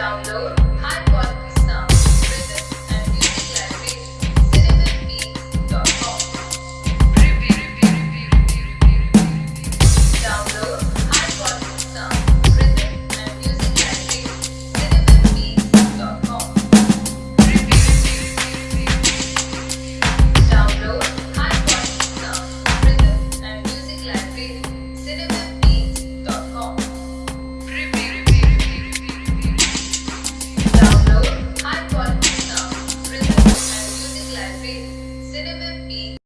download. cinnamon